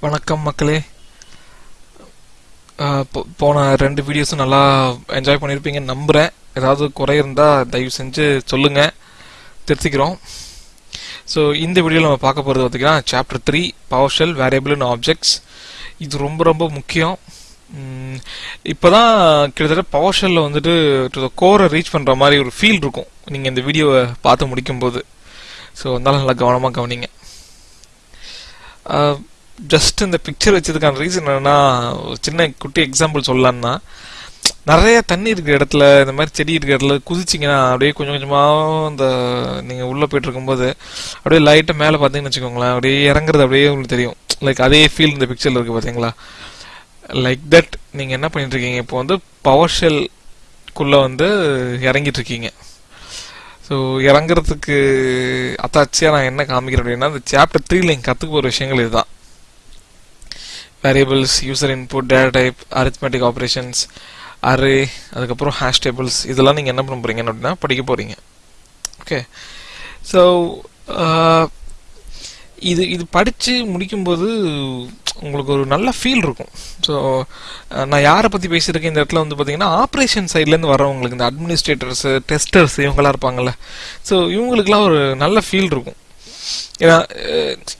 வணக்கம் மக்களே. போ- போன ரெண்டு வீடியோஸும் நல்லா என்ஜாய் பண்ணியிருப்பீங்கன்னு நம்புகிறேன் ஏதாவது குறை இருந்தால் தயவு செஞ்சு சொல்லுங்கள் திருத்திக்கிறோம். ஸோ இந்த வீடியோவில் நம்ம பார்க்க போகிறது பார்த்தீங்கன்னா chapter three power shell variable and objects இது ரொம்ப ரொம்ப முக்கியம். இப்போ தான் கிட்டத்தட்ட பவர் ஷெல்லில் வந்துட்டு டு த கோரை ரீச் பண்ணுற மாதிரி ஒரு ஃபீல் இருக்கும். நீங்கள் இந்த வீடியோவை பார்த்து முடிக்கும்போது. ஸோ அதனால் நல்லா கவனமாக கவனிங்க. ஜஸ்ட் இந்த பிக்சர் வச்சதுக்கான ரீசன் என்னன்னா ஒரு சின்ன குட்டி எக்ஸாம்பிள் சொல்லலாம்னா நிறைய தண்ணி இருக்கிற இடத்துல இந்த மாதிரி செடி இருக்கிற இடத்துல குதிச்சிங்கன்னா அப்படியே கொஞ்சம் கொஞ்சமாக இந்த நீங்கள் உள்ளே போயிட்டு இருக்கும்போது அப்படியே லைட்டாக மேலே பார்த்தீங்கன்னு வச்சுக்கோங்களேன் அப்படியே இறங்குறது அப்படியே உங்களுக்கு தெரியும். லைக் அதே ஃபீல் இந்த பிக்சரில் இருக்குது பார்த்தீங்களா? லைக் தட் நீங்கள் என்ன பண்ணிட்டு இருக்கீங்க? இப்போ வந்து பவர் ஷெல்குள்ளே வந்து இறங்கிட்டு இருக்கீங்க. ஸோ இறங்குறதுக்கு அத்தாச்சியாக நான் என்ன காமிக்கிறேன் அப்படின்னா இந்த சாப்டர் த்ரீ நீங்கள் கற்றுக்க போகிற விஷயங்கள் இதுதான். Variables, user input, data type arithmetic operations array, அதுக்கப்புறம் hash tables. இதெல்லாம் நீங்கள் என்ன பண்ண போகிறீங்க அப்படின்னா படிக்க போகிறீங்க ஓகே ஸோ uh, இது இது படித்து முடிக்கும்போது உங்களுக்கு ஒரு நல்ல ஃபீல் இருக்கும். ஸோ uh, நான் யாரை பற்றி பேசியிருக்கேன்? இந்த இடத்துல வந்து பார்த்தீங்கன்னா ஆப்ரேஷன் சைட்லேருந்து வரவங்களுக்கு இந்த அட்மினிஸ்ட்ரேட்டர்ஸு டெஸ்டர்ஸ் இவங்கெல்லாம் இருப்பாங்கல்ல. ஸோ இவங்களுக்குலாம் ஒரு நல்ல ஃபீல் இருக்கும். ஏன்னா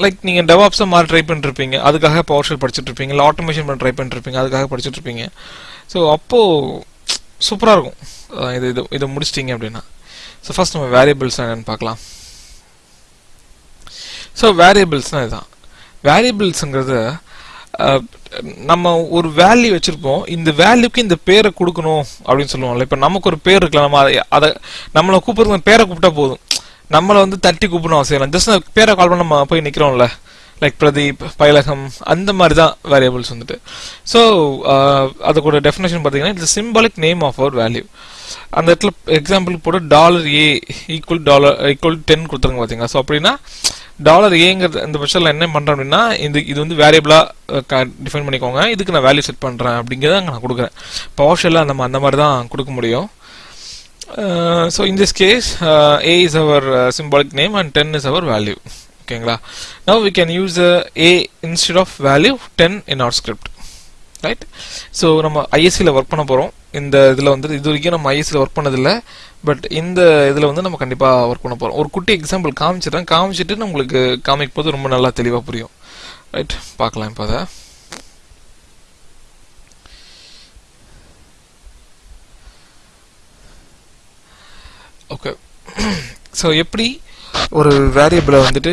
லைக் நீங்கள் டெவாப்ஸை மாறி ட்ரை பண்ணிருப்பீங்க. அதுக்காக பவர் ஷெல் படிச்சுட்டு இருப்பீங்க. இல்லை ஆட்டோமேஷன் பண்ண ட்ரை பண்ணிருப்பீங்க. அதுக்காக படிச்சுட்டு இருப்பீங்க. ஸோ அப்போது சூப்பராக இருக்கும். இது இது இதை முடிச்சிட்டிங்க அப்படின்னா. ஸோ ஃபர்ஸ்ட் நம்ம வேரியபிள்ஸ் என்னன்னு பார்க்கலாம். ஸோ வேரியபிள்ஸ்னால் இதுதான். வேரியபிள்ஸுங்கிறது நம்ம ஒரு வேல்யூ வச்சிருப்போம். இந்த வேல்யூக்கு இந்த பேரை கொடுக்கணும் அப்படின்னு சொல்லுவோம்ல. இப்போ நமக்கு ஒரு பேர் இருக்கலாம் நம்ம அதை அதை நம்மளை கூப்பிடுறது பேரை கூப்பிட்டா போதும். நம்மளை வந்து தட்டி கூப்பிடணும் அவசியம் இல்லை. ஜஸ்ட் பேரை கால் பண்ண நம்ம போய் நிற்கிறோம்ல லைக் பிரதீப் பைலகம் அந்த மாதிரி தான் வேரியபிள்ஸ் வந்துட்டு ஸோ uh, அதுக்கூட டெஃபினேஷன் பார்த்தீங்கன்னா it's symbolic name of our value அந்த இடத்துல எக்ஸாம்பிள் போட்டு dollar A equal dollar equal ten கொடுத்துருங்க பார்த்தீங்க ஸோ அப்படின்னா டாலர் ஏங்கிறது இந்த பட்சத்தில் என்ன பண்ணுறேன் அப்படின்னா இது இது வந்து வேரியபிளாக டிஃபைன் பண்ணிக்கோங்க. இதுக்கு நான் வேல்யூ செட் பண்ணுறேன் அப்படிங்கிறத நான் கொடுக்குறேன். பவர் ஷெல்லாம் நம்ம அந்த மாதிரி தான் கொடுக்க முடியும். So in this case A is our symbolic name and ten is our value ஓகேங்களா now we can use A instead of value ten in our script. Right so நம்ம ஐஎஸ்சியில் ஒர்க் பண்ண போகிறோம் இந்த இதில் வந்து இது வரைக்கும் நம்ம ஐஎஸ்சியில் ஒர்க் பண்ணதில்லை. பட் இந்த இதில் வந்து நம்ம கண்டிப்பாக ஒர்க் பண்ண போகிறோம் ஒரு குட்டி எக்ஸாம்பிள் காமிச்சிடுறேன். காமிச்சிட்டு நம்மளுக்கு காமிக்கும் போது ரொம்ப நல்லா தெளிவாக புரியும். ரைட் பார்க்கலாம் இப்போ அதை. ஓகே ஸோ எப்படி ஒரு வேரியபிளை வந்துட்டு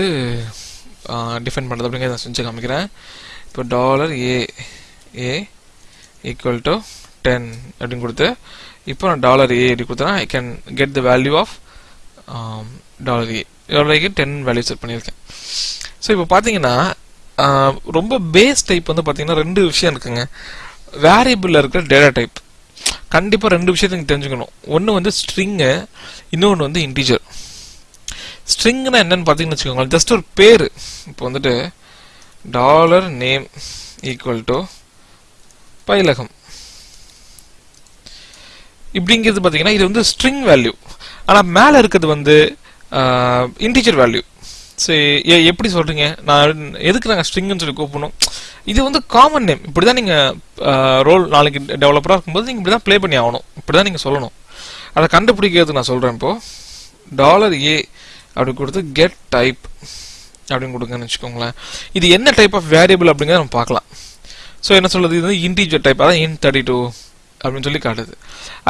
டிஃபைன் பண்ணுறது அப்படிங்கிறத நான் செஞ்சு காமிக்கிறேன். இப்போ dollar A A equal to ten அப்படின்னு கொடுத்து இப்போ நான் டாலர் ஏ அப்படி கொடுத்தேன்னா I can get the value of dollar A dollar ஏக்கு டென் வேல்யூ செட் பண்ணியிருக்கேன். ஸோ இப்போ பார்த்தீங்கன்னா ரொம்ப பேஸ் டைப் வந்து பார்த்தீங்கன்னா ரெண்டு விஷயம் இருக்குங்க. வேரியபிளில் இருக்கிற டேட்டா டைப் கண்டிப்பாக ரெண்டு விஷயத்தை நீங்கள் தெரிஞ்சுக்கணும். ஒன்று வந்து ஸ்ட்ரிங்கு இன்னொன்று வந்து இன்டீஜர் ஸ்ட்ரிங்னா என்னன்னு பார்த்தீங்கன்னு வச்சுக்கோங்களேன் ஜஸ்ட் ஒரு பேர். இப்போ வந்துட்டு dollar name equal to Payilagam. இப்படிங்கிறது பார்த்தீங்கன்னா இது வந்து ஸ்ட்ரிங் வேல்யூ ஆனால் மேலே இருக்கிறது வந்து இன்டீஜர் வேல்யூ சரி எப்படி சொல்கிறீங்க நான் எதுக்கு நாங்கள் ஸ்ட்ரிங்னு சொல்லி கூப்பிடணும்? இது வந்து காமன் நேம் இப்படி தான் நீங்கள் ரோல் நாளைக்கு டெவலப்பராக இருக்கும்போது நீங்கள் இப்படி தான் ப்ளே பண்ணி ஆகணும். இப்படி தான் நீங்கள் சொல்லணும். அதை கண்டுபிடிக்கிறதுக்கு நான் சொல்கிறேன் இப்போது டாலர் ஏ அப்படி கொடுத்து கெட் டைப் அப்படின்னு கொடுங்கன்னு வச்சுக்கோங்களேன். இது என்ன டைப் ஆஃப் வேரியபிள் அப்படிங்கிறத நம்ம பார்க்கலாம். ஸோ என்ன சொல்கிறது இது வந்து இன்டீஜர் டைப் அதான் இன் தேர்ட்டி டூ அப்படின்னு சொல்லி காட்டுது.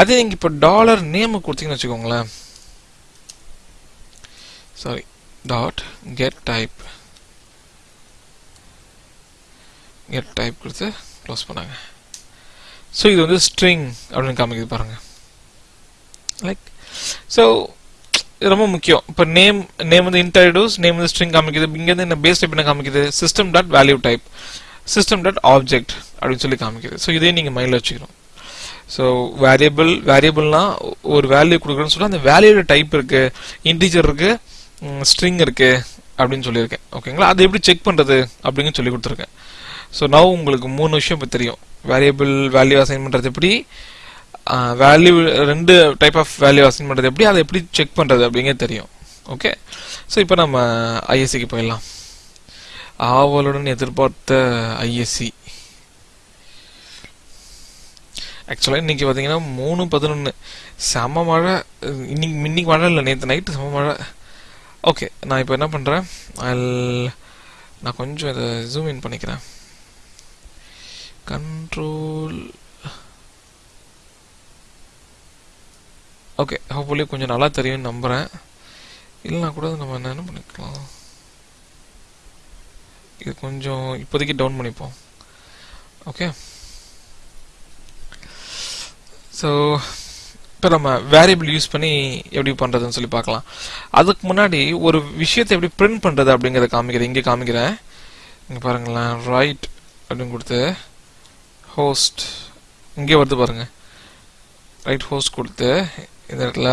அதே நீங்கள் இப்போ டாலர் நேம் கொடுத்தீங்கன்னு வச்சுக்கோங்களேன். Sorry dot get type get type கொடுத்து க்ளோஸ் பண்ணாங்க. ஸோ இது வந்து ஸ்ட்ரிங் அப்படின்னு காமிக்குது பாருங்க. லைக் ஸோ ரொம்ப முக்கியம். இப்போ நேம் நேம் வந்து இன்டர்டியூஸ் நேம் வந்து ஸ்ட்ரிங் காமிக்குது. இங்கேருந்து என்ன பேஸ் டைப் என்ன காமிக்குது? System dot value type system dot object அப்படின்னு சொல்லி காமிக்குது. ஸோ இதே நீங்கள் மைண்டில் வச்சுக்கணும். ஸோ வேரியபிள் வேரியபிள்னா ஒரு வேல்யூ கொடுக்குறேன்னு சொல்லி அந்த வேல்யூட டைப் இருக்குது இன்டீஜர் இருக்குது ஸ்ட்ரிங் இருக்கு அப்படின்னு சொல்லியிருக்கேன். ஓகேங்களா? அது எப்படி செக் பண்ணுறது அப்படின்னு சொல்லி கொடுத்துருக்கேன். ஸோ நான் உங்களுக்கு மூணு விஷயம் இப்போ தெரியும். வேரியபிள் வேல்யூ அசைன் பண்ணுறது எப்படி? வேல்யூ ரெண்டு டைப் ஆஃப் வேல்யூ அசைன் பண்ணுறது எப்படி? அதை எப்படி செக் பண்ணுறது அப்படிங்கிறது தெரியும். ஓகே ஸோ இப்போ நம்ம ஐஎஸ்சிக்கு போயிடலாம். ஆவலுடன் எதிர்பார்த்த ஐஎஸ்சி ஆக்சுவலாக இன்னைக்கு பார்த்தீங்கன்னா மூணு பதினொன்று செம மழை இன்னைக்கு இன்னைக்கு மழை இல்லை நேற்று நைட்டு செம மழை. ஓகே நான் இப்போ என்ன பண்ணுறேன் நான் கொஞ்சம் இதை ஜூம் இன் பண்ணிக்கிறேன். கண்ட்ரோல் ஓகே ஹோப்ஃபுல்லி கொஞ்சம் நல்லா தெரியும்னு நம்புகிறேன் இல்லைனா கூட நம்ம என்ன என்ன பண்ணிக்கலாம்? இது கொஞ்சம் இப்போதைக்கு டவுன் பண்ணிப்போம். ஓகே ஸோ இப்போ நம்ம வேரியபிள் யூஸ் பண்ணி எப்படி பண்ணுறதுன்னு சொல்லி பார்க்கலாம். அதுக்கு முன்னாடி ஒரு விஷயத்தை எப்படி பிரிண்ட் பண்ணுறது அப்படிங்கிறத காமிக்கிறேன். இங்கே காமிக்கிறேன். இங்கே பாருங்களேன். ரைட் அப்படின்னு கொடுத்து ஹோஸ்ட் இங்கே வருது பாருங்கள் ரைட் ஹோஸ்ட் கொடுத்து இந்த இடத்துல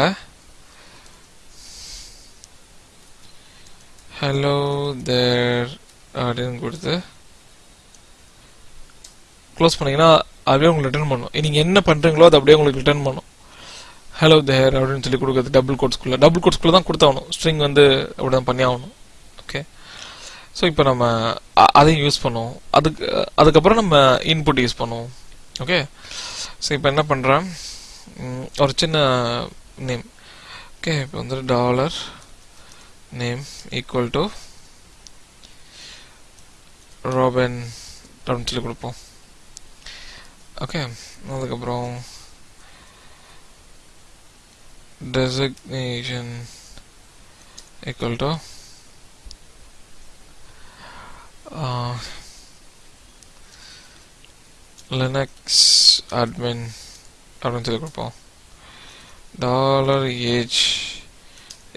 ஹலோ தேர் அப்படின்னு கொடுத்து க்ளோஸ் பண்ணிங்கன்னா அப்படியே உங்களுக்கு ரிட்டர்ன் பண்ணும். நீங்கள் என்ன பண்ணுறீங்களோ அது அப்படியே உங்களுக்கு ரிட்டர்ன் பண்ணும். ஹலோ தேர் அப்படின்னு சொல்லி கொடுக்குறது டபுள் கோட்ஸ்குள்ளே டபுள் கோட்ஸ்குள்ளே தான் கொடுத்தாகணும் ஸ்ட்ரிங் வந்து அப்படி தான் பண்ணி ஆகணும் ஓகே ஸோ இப்போ நம்ம அதையும் யூஸ் பண்ணுவோம். அதுக்கு அதுக்கப்புறம் நம்ம இன்புட் யூஸ் பண்ணுவோம். ஓகே ஸோ இப்போ என்ன பண்ணுறேன் ஒரு சின்ன நேம் ஓகே இப்போ வந்து dollar name equal to Robin அப்படின்னு சொல்லி கொடுப்போம். ஓகே அதுக்கப்புறம் designation equal to uh, linux admin அப்படின்னு சொல்லி கொடுப்போம். Dollar age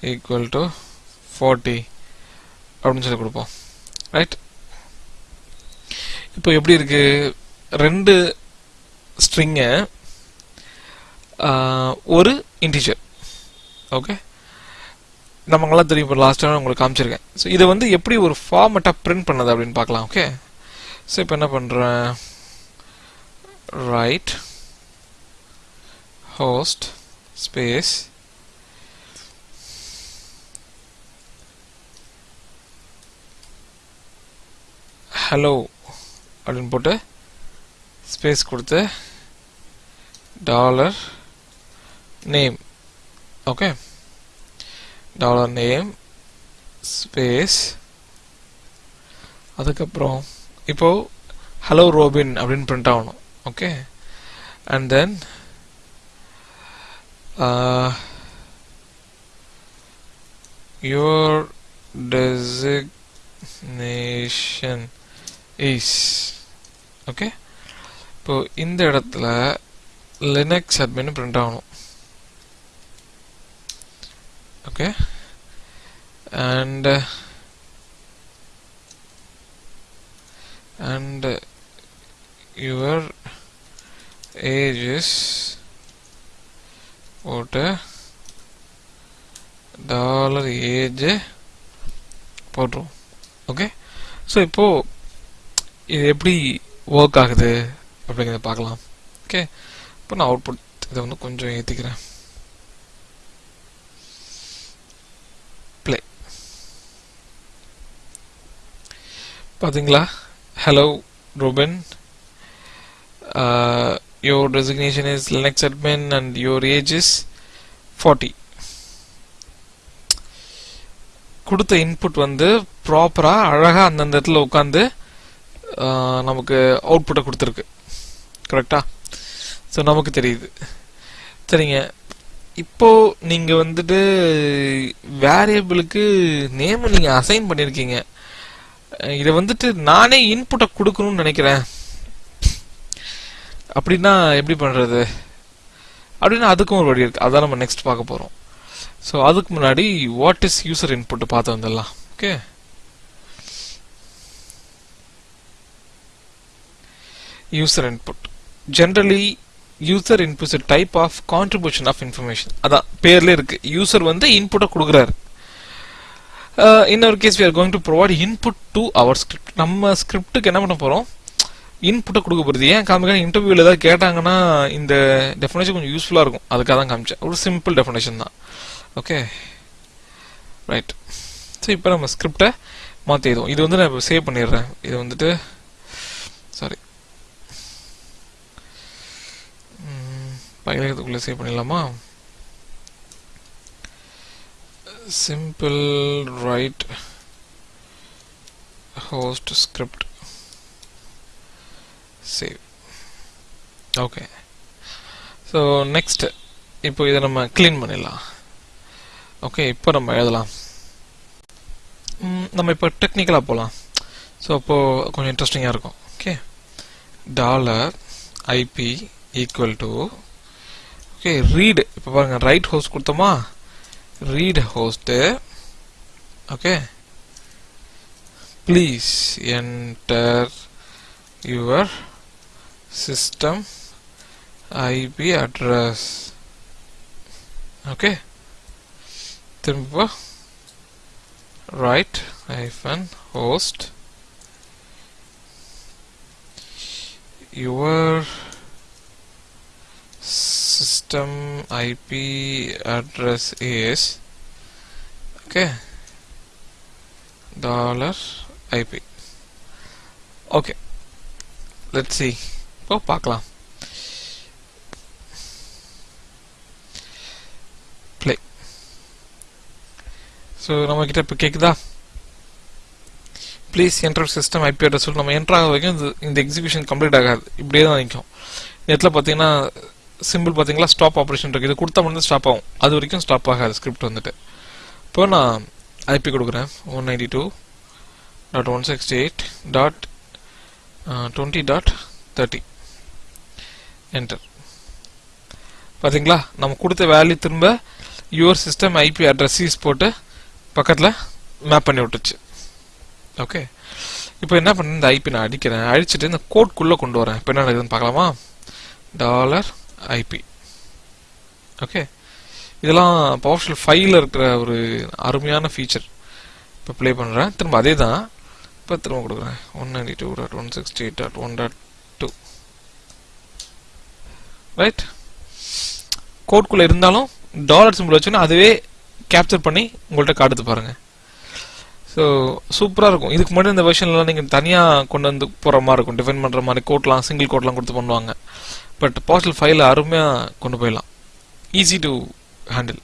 equal to forty அப்படின்னு சொல்லி கொடுப்போம். ரைட் இப்போ எப்படி இருக்கு? ரெண்டு ஸ்ட்ரிங்கை ஒரு இன்டிஜர் ஓகே நமங்கெல்லாம் தெரியும். இப்போ லாஸ்ட் டைம் உங்களுக்கு காமிச்சிருக்கேன். ஸோ இதை வந்து எப்படி ஒரு ஃபார்மெட்டாக பிரிண்ட் பண்ணது அப்படின்னு பார்க்கலாம் ஓகே ஸோ இப்போ என்ன பண்ணுறேன் ரைட் ஹோஸ்ட் ஸ்பேஸ் ஹலோ அப்படின்னு போட்டு ஸ்பேஸ் கொடுத்து dollar name okay dollar name space அதுக்கப்புறம் இப்போ ஹலோ ரோபின் அப்படின்னு பிரிண்ட் ஆகணும். Okay and then your designation is okay இப்போ இந்த இடத்துல லினக்ஸ் அட்மின் பிரிண்ட் ஆகணும். Okay. And uh, and uh, your age is what? Dollar age போட்டுரும் ஓகே ஸோ இப்போ இது எப்படி ஒர்க் ஆகுது அப்படிங்கிறத பார்க்கலாம். ஓகே இப்போ நான் அவுட்புட் இதை வந்து கொஞ்சம் ஏற்றிக்கிறேன் பார்த்தீங்களா hello Robin uh, your designation is linux admin and your age is 40 கொடுத்த இன்புட் வந்து ப்ராப்பராக அழகாக அந்தந்த இடத்துல உட்காந்து uh, நமக்கு அவுட்புட்டை கொடுத்துருக்கு. கரெக்டா ஸோ நமக்கு தெரியுது. சரிங்க. இப்போ நீங்கள் வந்துட்டு வேரியபிளுக்கு நேம் நீங்கள் அசைன் பண்ணியிருக்கீங்க. இதை வந்துட்டு நானே இன்புட்டை கொடுக்கணும்னு நினைக்கிறேன். அப்படின்னா எப்படி பண்ணுறது அப்படின்னா அதுக்கும் ஒரு வழி இருக்குது அதான் நம்ம நெக்ஸ்ட் பார்க்க போகிறோம் ஸோ அதுக்கு முன்னாடி வாட் இஸ் யூசர் இன்புட்டு பார்த்து வந்துடலாம். Okay user input generally user inputs type of contribution of information அதான் பேர்லேயே இருக்குது யூசர் வந்து இன்புட்டை கொடுக்குறாரு. இன்னொரு case we are going to provide input to our script நம்ம ஸ்கிரிப்டுக்கு என்ன பண்ண போறோம்? இன்புட்டை கொடுக்க போகிறது ஏன் காமிக்க இன்டர்வியூவில் ஏதாவது கேட்டாங்கன்னா இந்த டெஃபினேஷன் கொஞ்சம் யூஸ்ஃபுல்லாக இருக்கும். அதுக்காக தான் காமிச்சேன். ஒரு சிம்பிள் டெஃபினேஷன் தான். ஓகே ரைட் ஸோ இப்போ நம்ம ஸ்கிரிப்டை மாற்றி எழுதுவோம். இது வந்து நான் சேவ் பண்ணிடுறேன். இது வந்துட்டு சாரி பயிலகத்துக்குள்ளே சேவ் பண்ணிடலாமா? Simple write host script. Save. Okay so next இப்போ இதை நம்ம க்ளீன் பண்ணிடலாம். ஓகே இப்போ நம்ம எழுதலாம். நம்ம இப்போ டெக்னிக்கலாக போகலாம் ஸோ அப்போது கொஞ்சம் இன்ட்ரெஸ்டிங்காக இருக்கும். Okay dollar IP equal to okay read இப்போ பாருங்கள் ரைட் ஹோஸ்ட் கொடுத்தோமா? read host okay please enter your system IP address okay திரும்ப right hyphen host your system IP address is okay dollar IP okay let's see. இப்போ பார்க்கலாம். Play so நம்ம கிட்ட இப்போ கேட்குதா please enter system IP address சொல்லி நம்ம என்ட்ராக ஆக வரைக்கும் இந்த இந்த எக்ஸிபிஷன் கம்ப்ளீட் ஆகாது. இப்படியே தான் நிற்கும் நெட்டில் பார்த்தீங்கன்னா சிம்பிள் பார்த்தீங்களா ஸ்டாப் ஆப்ரேஷன் இருக்குது இது கொடுத்தா மட்டும் ஸ்டாப் ஆகும். அது வரைக்கும் ஸ்டாப் ஆகாது. ஸ்கிரிப்ட் வந்துட்டு. இப்போ நான் ஐபி கொடுக்குறேன். One ninety two dot one sixty eight dot twenty dot thirty enter பார்த்தீங்களா நம்ம கொடுத்த வேல்யூ திரும்ப யுவர் சிஸ்டம் ஐபி அட்ரஸீஸ் போட்டு பக்கத்தில் மேப் பண்ணி விட்டுச்சு. ஓகே இப்போ என்ன பண்ண? இந்த ஐபி நான் அடிக்கிறேன். அடிச்சுட்டு இந்த கோட்குள்ளே கொண்டு வரேன். இப்போ என்ன நடக்குதுன்னு பார்க்கலாமா? டாலர் ஐபி ஓகே இதெல்லாம் பவர்ஷல் ஃபைவ்ல இருக்கிற ஒரு அருமையான ஃபீச்சர் இப்போ ப்ளே பண்ணுறேன் திரும்ப அதே தான் இப்போ திரும்ப கொடுக்குறேன். One ninety two dot one sixty eight dot one dot two right கோட்குள்ளே இருந்தாலும் டாலர் சிம்பிள் வச்சோன்னா அதுவே கேப்சர் பண்ணி உங்கள்கிட்ட காட்டுது பாருங்கள் ஸோ சூப்பராக இருக்கும். இதுக்கு முன்னாடி இந்த வெர்ஷன்லாம் நீங்கள் தனியாக கொண்டு வந்து போகிற மாதிரி இருக்கும். டிஃபைன் பண்ணுற மாதிரி கோட்லாம் சிங்கிள் கோட்லாம் கொடுத்து பண்ணுவாங்க. பட் பாஸ்டல் ஃபைல அருமையாக கொண்டு போயிடலாம். Easy to handle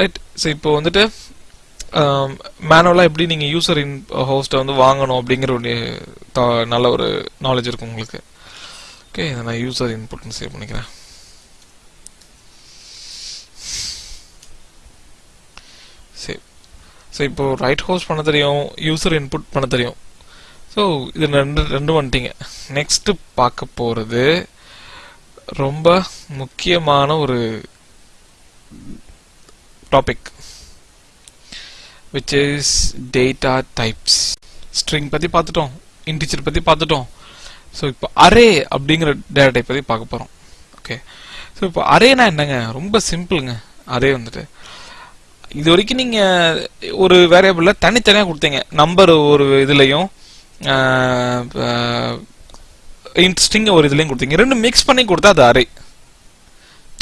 right so இப்போ வந்துட்டு um, மேனுவலாக எப்படி நீங்கள் யூசர் இன் ஹோஸ்ட்டை வந்து வாங்கணும் அப்படிங்கிற ஒரு நல்ல ஒரு நாலேஜ் இருக்கும் உங்களுக்கு. ஓகே இதை நான் யூசர் இன்புட்னு சேவ் பண்ணிக்கிறேன். சரி ஸோ இப்போ ரைட் ஹோஸ்ட் பண்ண தெரியும் யூசர் இன்புட் பண்ண தெரியும். ஸோ இது ரெண்டு ரெண்டு வந்துட்டீங்க. நெக்ஸ்ட் பார்க்க போகிறது ரொம்ப முக்கியமான ஒரு topic which is data types string பற்றி பார்த்துட்டோம் இன்டிஜர் பற்றி பார்த்துட்டோம். ஸோ இப்போ அரே அப்படிங்கிற டேட்டா டைப் பற்றி பார்க்க போகிறோம் ஓகே ஸோ இப்போ அரேனா என்னங்க? ரொம்ப சிம்பிளுங்க அரே வந்துட்டு. இது வரைக்கும் நீங்கள் ஒரு வேரியபிளில் தனித்தனியாக கொடுத்தீங்க. நம்பர் ஒரு இதுலேயும் இன்ட்ரெஸ்டிங் ஒரு இதுலேயும் கொடுத்தீங்க. ரெண்டு மிக்ஸ் பண்ணி கொடுத்தா அது அரை.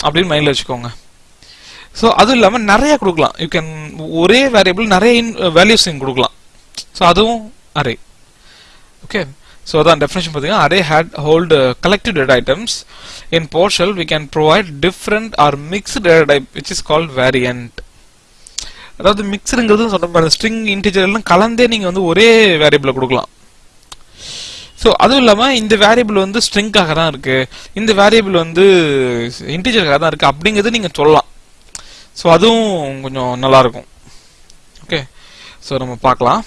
அப்படின்னு மைண்டில் வச்சுக்கோங்க. ஸோ அதுவும் இல்லாமல் நிறையா கொடுக்கலாம். யூ கேன் ஒரே வேரியபிள் நிறைய வேல்யூஸ் கொடுக்கலாம். ஸோ அதுவும் அரே. ஓகே ஸோ அதான் டெஃபினேஷன் பார்த்தீங்கன்னா array had hold collective data items in PowerShell we can provide different or mixed data type which is called variant அதாவது மிக்சருங்கிறது சொன்ன மாதிரி ஸ்ட்ரிங் இன்டிஜர் எல்லாம் கலந்தே நீங்கள் வந்து ஒரே வேரியபிளை கொடுக்கலாம். ஸோ அதுவும் இல்லாமல் இந்த வேரியபிள் வந்து ஸ்ட்ரிங்காக தான் இருக்குது இந்த வேரியபிள் வந்து இன்டீஜருக்காக தான் இருக்குது அப்படிங்கிறது நீங்கள் சொல்லலாம். ஸோ அதுவும் கொஞ்சம் நல்லா இருக்கும். ஓகே ஸோ நம்ம பார்க்கலாம்.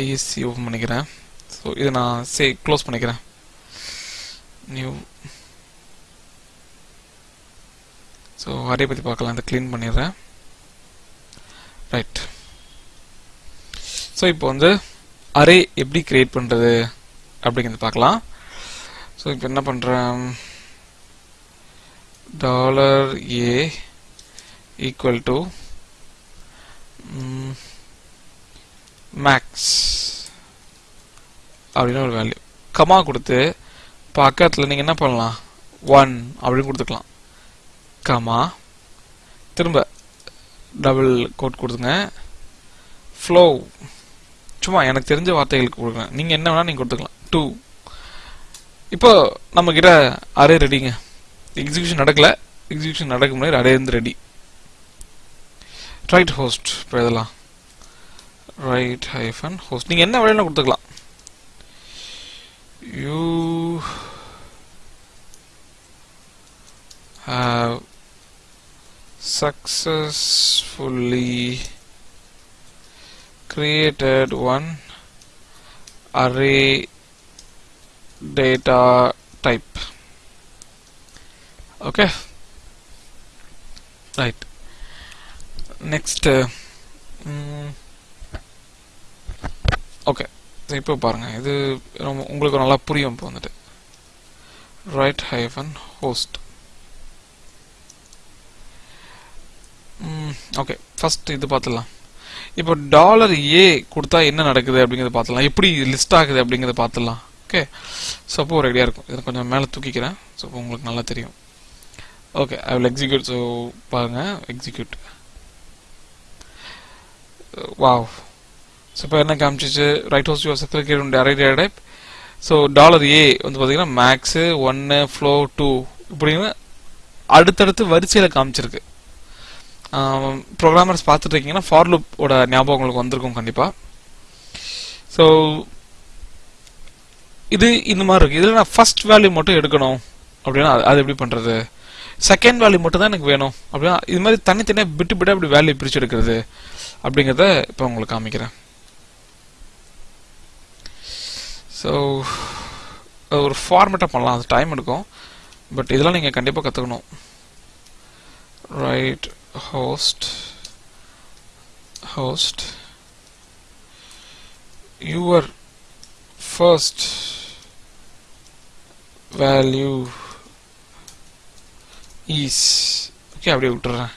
ஐஎஸ்சி ஓப்பன் பண்ணிக்கிறேன். ஸோ இதை நான் சே க்ளோஸ் பண்ணிக்கிறேன். நியூ ஸோ அரே பற்றி பார்க்கலாம். இதை க்ளீன் பண்ணிடுறேன். ரைட் ஸோ இப்போ வந்து அரே எப்படி கிரியேட் பண்ணுறது அப்படிங்கிறது பார்க்கலாம். ஸோ இப்போ என்ன பண்ணுறேன் dollar A equal to max அப்படின்னு ஒரு வேல்யூ கமா கொடுத்து பக்கத்தில் நீங்கள் என்ன பண்ணலாம்? ஒன் அப்படின்னு கொடுத்துக்கலாம். கமா திரும்ப டபுள் கோட் கொடுத்துங்க. ஃப்ளோ சும்மா எனக்கு தெரிஞ்ச வார்த்தைகளுக்கு கொடுக்குறேன் நீங்கள் என்ன வேணால் நீங்கள் கொடுத்துக்கலாம். டூ இப்போ நம்ம கிட்ட அரே ரெடிங்க எக்ஸிபிஷன் நடக்கல. எக்ஸிபிஷன் நடக்க முன்னாடி அரே இருந்து ரெடி ரைட் ஹோஸ்ட் இப்போ இதெல்லாம் ரைட் ஹைஃபன் ஹோஸ்ட் நீங்கள் என்ன வேலையில கொடுத்துக்கலாம். You have successfully created one array data type. Okay? Right. Next uh, mm, okay இப்போ பாருங்க. இது ரொம்ப உங்களுக்கு நல்லா புரியும் இப்போ வந்துட்டு. Write hyphen host okay first இது பார்த்துடலாம் இப்போ டாலர் ஏ கொடுத்தா என்ன நடக்குது அப்படிங்கிறத பார்த்துலாம் எப்படி லிஸ்ட் ஆகுது அப்படிங்கிறத பார்த்துடலாம். ஓகே ஸோ அப்போ ஒரு ஐடியா இருக்கும். இதை கொஞ்சம் மேலே தூக்கிக்கிறேன். ஸோ உங்களுக்கு நல்லா தெரியும். Okay I will execute so பாருங்கள் எக்ஸிக்யூட் வாவ் ஸோ இப்போ என்ன காமிச்சிச்சு? Write host use circle array data type so dollar A வந்து பார்த்தீங்கன்னா மேக்ஸு ஒன்று ஃப்ளோ டூ இப்படின்னு அடுத்தடுத்து வரிசையில் காமிச்சிருக்கு. ப்ரோக்ராமர்ஸ் பார்த்துட்டு இருக்கீங்கன்னா ஃபார் லூப்போட ஞாபகம் உங்களுக்கு வந்திருக்கும் கண்டிப்பாக ஸோ இது இந்த மாதிரி இருக்குது இதில் நான் ஃபர்ஸ்ட் வேல்யூ மட்டும் எடுக்கணும். அப்படின்னா அது- அது எப்படி பண்ணுறது செகண்ட் வேல்யூ மட்டும் தான் எனக்கு வேணும். அப்படின்னா இது மாதிரி தனித்தனியாக விட்டு பிட்டு அப்படி வேல்யூ பிரிச்சு எடுக்கிறது அப்படிங்கிறத இப்போ உங்களுக்கு காமிக்கிறேன். ஸோ ஒரு ஃபார்மேட்டாக பண்ணலாம். அது டைம் எடுக்கும். பட் இதெல்லாம் நீங்கள் கண்டிப்பாக கற்றுக்கணும் write host host your first value is okay அப்படியே விட்டுறேன்.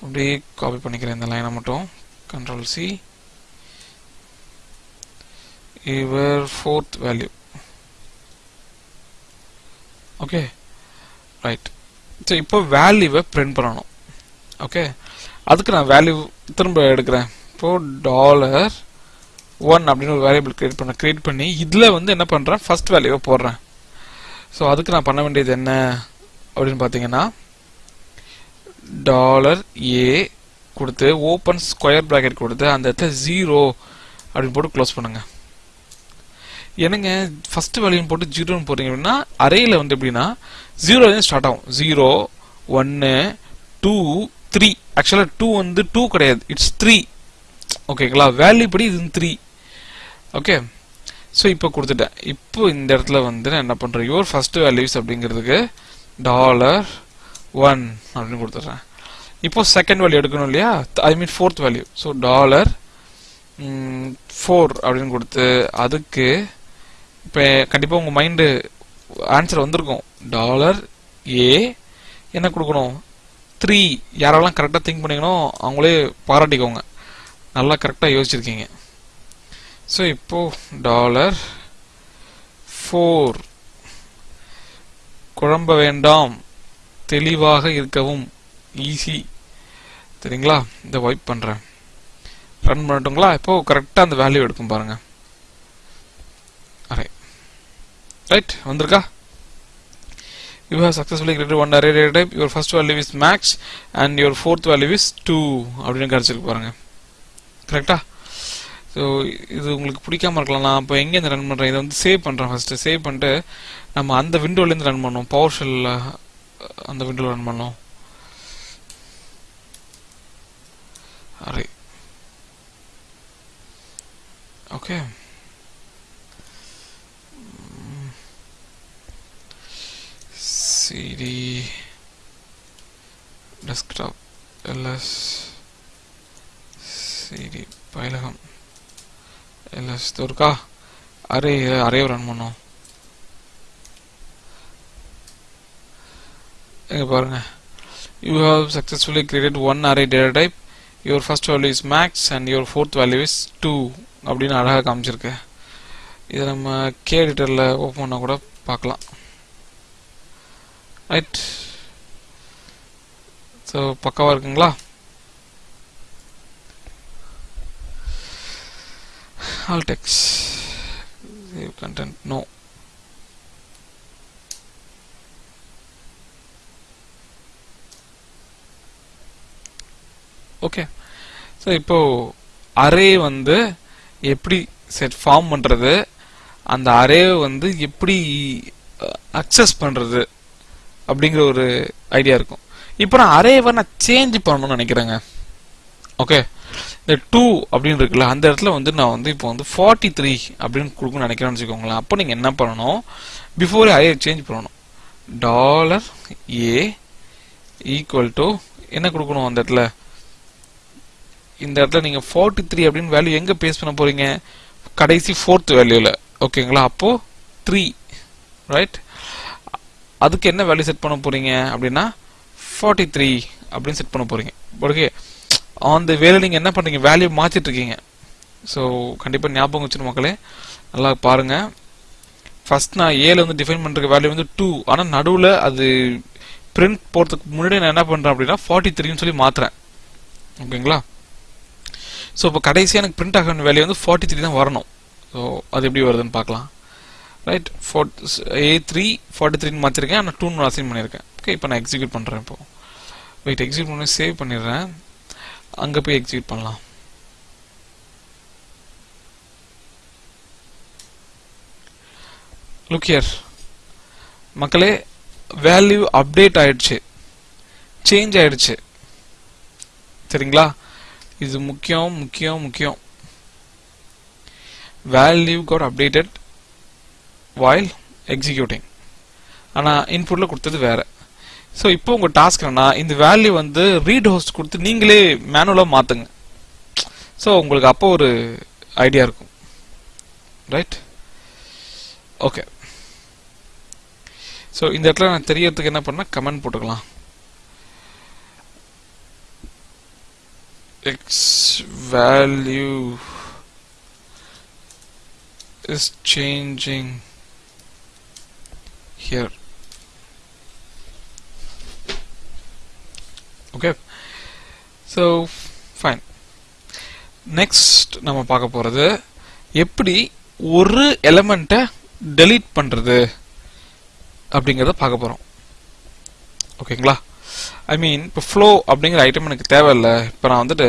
அப்படியே காப்பி பண்ணிக்கிறேன் இந்த லைனை மட்டும். Control C your fourth value okay right so இப்போ வேல்யூவை பிரிண்ட் பண்ணணும். ஓகே அதுக்கு நான் வேல்யூ திரும்ப எடுக்கிறேன். இப்போ டாலர் ஒன் அப்படின்னு ஒரு வேரியபிள் கிரியேட் பண்ண கிரியேட் பண்ணி இதில் வந்து என்ன பண்ணுறேன் ஃபர்ஸ்ட் வேல்யூவை போடுறேன். ஸோ அதுக்கு நான் பண்ண வேண்டியது என்ன? அப்படின்னு பார்த்தீங்கன்னா டாலர் ஏ கொடுத்து ஓப்பன் ஸ்கொயர் ப்ராக்கெட் கொடுத்து அந்த இடத்துல ஜீரோ அப்படின்னு போட்டு க்ளோஸ் பண்ணுங்கள் என்னங்க ஃபர்ஸ்ட் வேல்யூன்னு போட்டு ஜீரோன்னு போடுறீங்க அப்படின்னா அரையில் வந்து எப்படின்னா ஜீரோலேருந்து ஸ்டார்ட் ஆகும். ஜீரோ ஒன்று டூ த்ரீ ஆக்சுவலாக டூ வந்து டூ கிடையாது. இட்ஸ் த்ரீ ஓகேங்களா வேல்யூ படி இது த்ரீ ஓகே ஸோ இப்போ கொடுத்துட்டேன். இப்போ இந்த இடத்துல வந்து நான் என்ன பண்ணுறேன் யுவர் ஃபர்ஸ்ட் வேல்யூஸ் அப்படிங்கிறதுக்கு டாலர் ஒன் அப்படின்னு கொடுத்துட்றேன். இப்போ செகண்ட் வேல்யூ எடுக்கணும் இல்லையா? I mean fourth value so dollar four அப்படின்னு கொடுத்து அதுக்கு இப்போ கண்டிப்பாக உங்கள் மைண்டு ஆன்சர் வந்திருக்கும். டாலர் ஏ என்ன கொடுக்கணும்? த்ரீ யாரெல்லாம் கரெக்டாக திங்க் பண்ணிக்கணும் அவங்களே பாராட்டிக்கோங்க. நல்லா கரெக்டாக யோசிச்சிருக்கீங்க. ஸோ இப்போ டாலர் ஃபோர் குழம்ப வேண்டாம். தெளிவாக இருக்கவும் ஈஸி சரிங்களா இந்த வைப் பண்ணுறேன் ரன் பண்ணட்டுங்களா? இப்போ கரெக்டாக அந்த வேல்யூ எடுக்கும் பாருங்கள் அரே ரைட் வந்திருக்கா? You have successfully created one array data type. Your first value is max and your fourth value is 2 அப்படின்னு கிடைச்சிருக்கு பாருங்க. கரெக்டா ஸோ இது உங்களுக்கு பிடிக்காம இருக்கலாம். நான் இப்போ எங்கேருந்து ரன் பண்ணுறேன் இதை வந்து சேவ் பண்ணுறேன் ஃபஸ்ட்டு சேவ் பண்ணிட்டு நம்ம அந்த விண்டோலேருந்து ரன் பண்ணோம் பவர் ஷெல்லில் அந்த விண்டோவில் ரன் பண்ணோம் array okay cd desktop ls cd Payilagam ls இது இருக்கா அரே அரே ரன் பண்ணோம் இங்க பாருங்க you have successfully created one array data type your first value is max and your fourth value is 2 அப்படின்னு அழகாக காமிச்சிருக்கு இதை நம்ம கே எடிட்டரில் ஓப்பன் பண்ணால் கூட பார்க்கலாம் ரைட் ஸோ பக்காவாக இருக்குங்களா? Altex save content. No okay so இப்போது அரே வந்து எப்படி செட் ஃபார்ம் பண்ணுறது அந்த அரேவை வந்து எப்படி அக்சஸ் பண்ணுறது அப்படிங்கிற ஒரு ஐடியா இருக்கும். இப்போ நான் அரேவை நான் சேஞ்ச் பண்ணணும்னு நினைக்கிறேங்க. ஓகே இந்த டூ அப்படின்னு இருக்குல்ல அந்த இடத்துல வந்து நான் வந்து இப்போ வந்து ஃபார்ட்டி த்ரீ அப்படின்னு கொடுக்கணும்னு நினைக்கிறேன்னு வச்சுக்கோங்களேன். அப்போ நீங்கள் என்ன பண்ணணும்? பிஃபோர் அரே சேஞ்ச் பண்ணணும். டாலர் ஏ ஈக்குவல் டு என்ன கொடுக்கணும் அந்த இடத்துல? இந்த இடத்துல நீங்கள் ஃபார்ட்டி த்ரீ அப்படின்னு வேல்யூ எங்கே பேஸ் பண்ண போகிறீங்க கடைசி ஃபோர்த் வேல்யூவில் ஓகேங்களா அப்போது த்ரீ ரைட் அதுக்கு என்ன வேல்யூ செட் பண்ண போறீங்க அப்படின்னா 43 த்ரீ அப்படின்னு செட் பண்ண போறீங்க. ஓகே. அந்த வேலை நீங்கள் என்ன பண்றீங்க? வேல்யூ மாற்றிட்டு இருக்கீங்க. ஸோ கண்டிப்பாக ஞாபகம் வச்சுரு மக்களே. நல்லா பாருங்க. ஃபர்ஸ்ட் நான் ஏல வந்து டிஃபைன் பண்ற வேல்யூ வந்து டூ ஆனால் நடுவில் அது பிரிண்ட் போறதுக்கு முன்னாடி நான் என்ன பண்றேன் அப்படின்னா 43 த்ரீன்னு சொல்லி மாத்துறேன். ஓகேங்களா? ஸோ இப்போ கடைசியாக எனக்கு பிரிண்ட் ஆக வேல்யூ வந்து ஃபார்ட்டி த்ரீ தான் வரணும். ஸோ அது எப்படி வருதுன்னு பார்க்கலாம். Right four A three forty த்ரீன்னு மாற்றிருக்கேன் ஆனால் டூன்னு அசைன் பண்ணியிருக்கேன் ஓகே இப்போ நான் எக்ஸிக்யூட் பண்ணுறேன் இப்போது வெயிட் எக்ஸிக்யூட் பண்ணி சேவ் பண்ணிடுறேன். அங்கே போய் எக்ஸிக்யூட் பண்ணலாம். லுக் ஹியர் மக்களே வேல்யூ அப்டேட் ஆயிடுச்சு. சேஞ்ச் ஆயிடுச்சு. சரிங்களா? இது முக்கியம் முக்கியம் முக்கியம். Value code updated while executing. ஆனா இன்புட்ல கொடுத்தது வேற. ஸோ இப்போ உங்க டாஸ்க் என்னன்னா இந்த வேல்யூ வந்து ரீட் ஹோஸ்ட் கொடுத்து நீங்களே மேனுவலா மாத்துங்க. ஸோ உங்களுக்கு அப்போ ஒரு ஐடியா இருக்கும். ரைட் ஓகே ஸோ இந்த இடத்துல நான் தெரியறதுக்கு என்ன பண்ண கமெண்ட் போட்டுக்கலாம். X value is changing here. Okay. So fine. Next நம்ம பார்க்க போகிறது எப்படி ஒரு எலமெண்ட்டை டெலீட் பண்ணுறது அப்படிங்கிறத பார்க்க போகிறோம் ஓகேங்களா ஐ மீன் இப்போ ஃப்ளோ அப்படிங்கிற ஐட்டம் எனக்கு தேவையில்லை. இப்போ நான் வந்துட்டு